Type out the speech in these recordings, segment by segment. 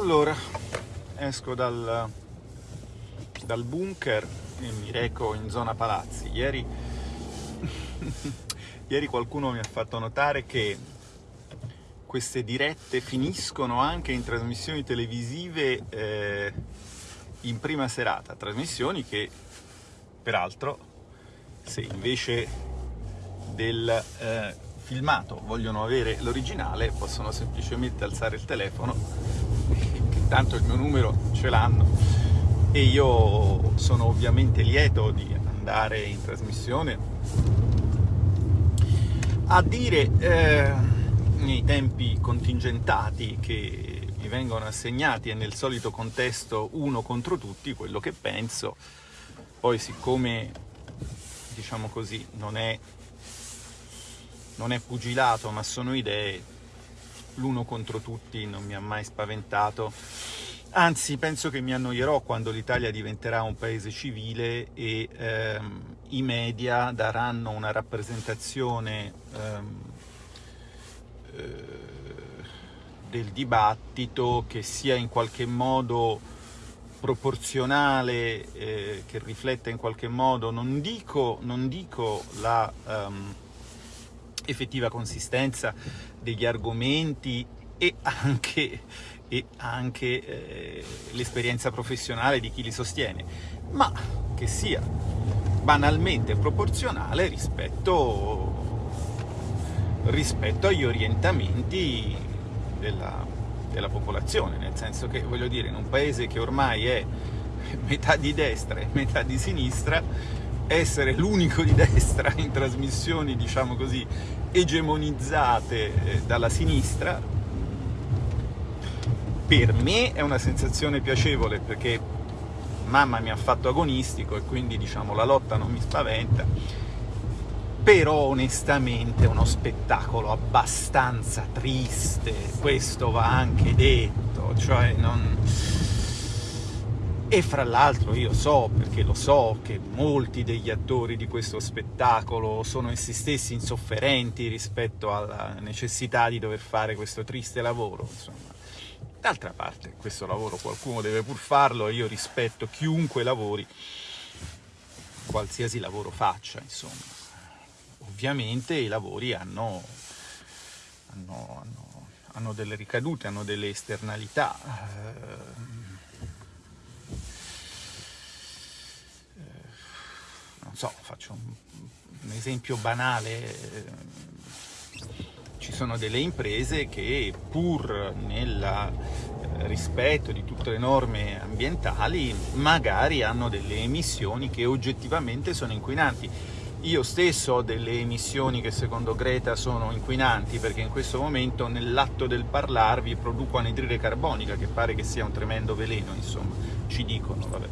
Allora, esco dal, dal bunker e mi reco in zona palazzi. Ieri, ieri qualcuno mi ha fatto notare che queste dirette finiscono anche in trasmissioni televisive eh, in prima serata, trasmissioni che peraltro se invece del eh, filmato vogliono avere l'originale possono semplicemente alzare il telefono tanto il mio numero ce l'hanno. E io sono ovviamente lieto di andare in trasmissione a dire eh, nei tempi contingentati che mi vengono assegnati e nel solito contesto uno contro tutti quello che penso poi siccome diciamo così non è non è pugilato ma sono idee l'uno contro tutti non mi ha mai spaventato, anzi penso che mi annoierò quando l'Italia diventerà un paese civile e ehm, i media daranno una rappresentazione ehm, eh, del dibattito che sia in qualche modo proporzionale, eh, che rifletta in qualche modo, non dico, non dico la... Um, effettiva consistenza degli argomenti e anche, e anche eh, l'esperienza professionale di chi li sostiene, ma che sia banalmente proporzionale rispetto, rispetto agli orientamenti della, della popolazione, nel senso che, voglio dire, in un paese che ormai è metà di destra e metà di sinistra, essere l'unico di destra in trasmissioni, diciamo così, egemonizzate eh, dalla sinistra, per me è una sensazione piacevole perché mamma mi ha fatto agonistico e quindi diciamo la lotta non mi spaventa, però onestamente è uno spettacolo abbastanza triste, questo va anche detto, cioè non e fra l'altro io so, perché lo so, che molti degli attori di questo spettacolo sono essi stessi insofferenti rispetto alla necessità di dover fare questo triste lavoro, insomma. D'altra parte, questo lavoro qualcuno deve pur farlo e io rispetto chiunque lavori, qualsiasi lavoro faccia, insomma. Ovviamente i lavori hanno, hanno, hanno, hanno delle ricadute, hanno delle esternalità. Eh, so, faccio un, un esempio banale, ci sono delle imprese che pur nel eh, rispetto di tutte le norme ambientali magari hanno delle emissioni che oggettivamente sono inquinanti. Io stesso ho delle emissioni che secondo Greta sono inquinanti perché in questo momento nell'atto del parlarvi produco anidride carbonica che pare che sia un tremendo veleno, insomma, ci dicono, vabbè.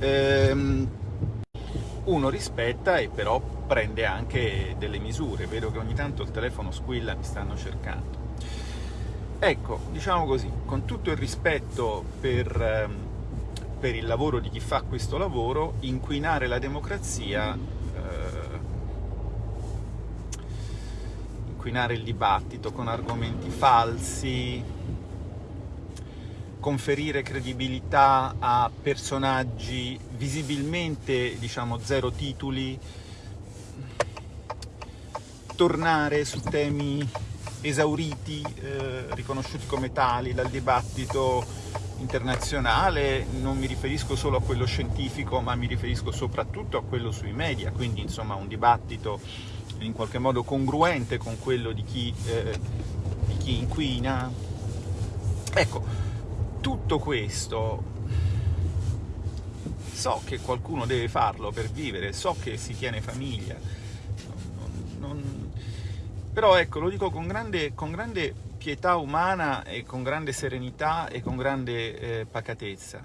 Ehm, uno rispetta e però prende anche delle misure. Vedo che ogni tanto il telefono squilla, mi stanno cercando. Ecco, diciamo così, con tutto il rispetto per, ehm, per il lavoro di chi fa questo lavoro, inquinare la democrazia, eh, inquinare il dibattito con argomenti falsi, conferire credibilità a personaggi visibilmente, diciamo, zero titoli, tornare su temi esauriti, eh, riconosciuti come tali dal dibattito internazionale, non mi riferisco solo a quello scientifico, ma mi riferisco soprattutto a quello sui media, quindi insomma un dibattito in qualche modo congruente con quello di chi, eh, di chi inquina. Ecco, tutto questo so che qualcuno deve farlo per vivere, so che si tiene famiglia, non, non, però ecco, lo dico con grande, con grande, pietà umana e con grande serenità e con grande eh, pacatezza.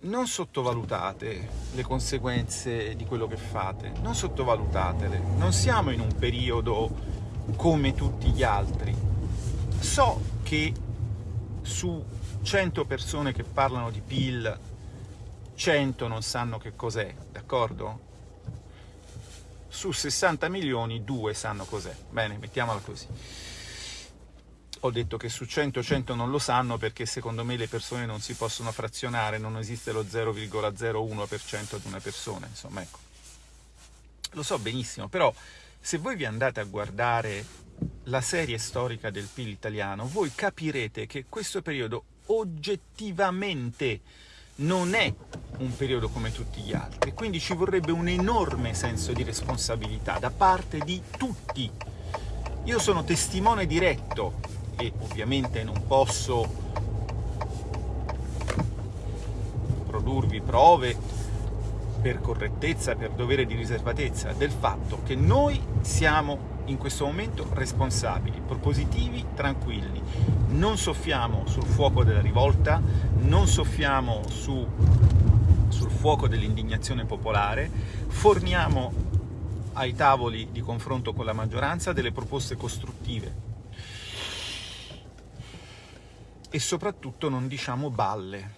Non sottovalutate le conseguenze di quello che fate, non sottovalutatele. Non siamo in un periodo come tutti gli altri. So che su 100 persone che parlano di PIL, 100 non sanno che cos'è, d'accordo? Su 60 milioni, 2 sanno cos'è. Bene, mettiamola così. ho detto che su 100, 100 non lo sanno perché secondo me le persone non si possono frazionare, non esiste lo 0,01% di una persona, insomma, ecco. Lo so benissimo, però se voi vi andate a guardare la serie storica del PIL italiano, voi capirete che questo periodo oggettivamente non è un periodo come tutti gli altri, quindi ci vorrebbe un enorme senso di responsabilità da parte di tutti. Io sono testimone diretto e ovviamente non posso produrvi prove per correttezza, per dovere di riservatezza, del fatto che noi siamo in questo momento responsabili, propositivi, tranquilli. Non soffiamo sul fuoco della rivolta, non soffiamo su, sul fuoco dell'indignazione popolare, forniamo ai tavoli di confronto con la maggioranza delle proposte costruttive e soprattutto non diciamo balle.